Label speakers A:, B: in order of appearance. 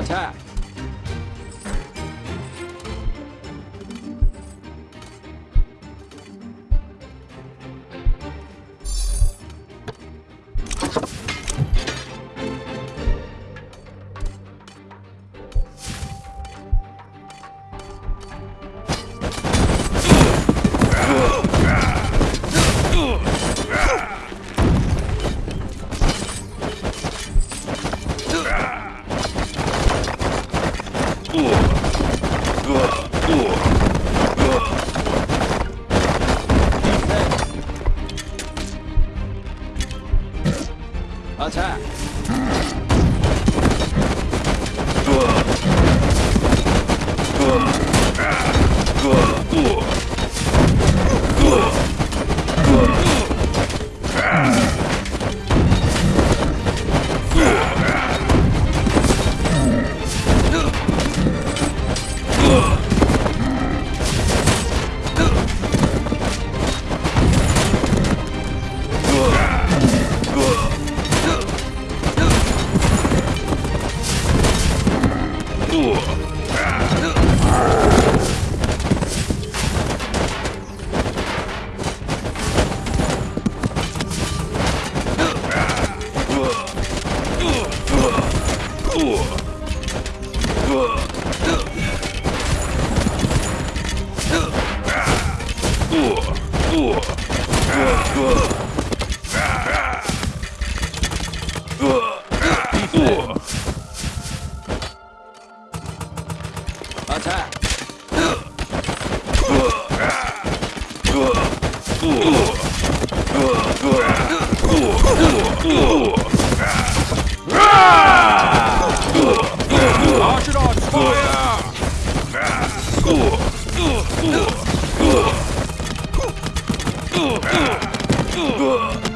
A: Attack! Attack! Attack! うわ。っ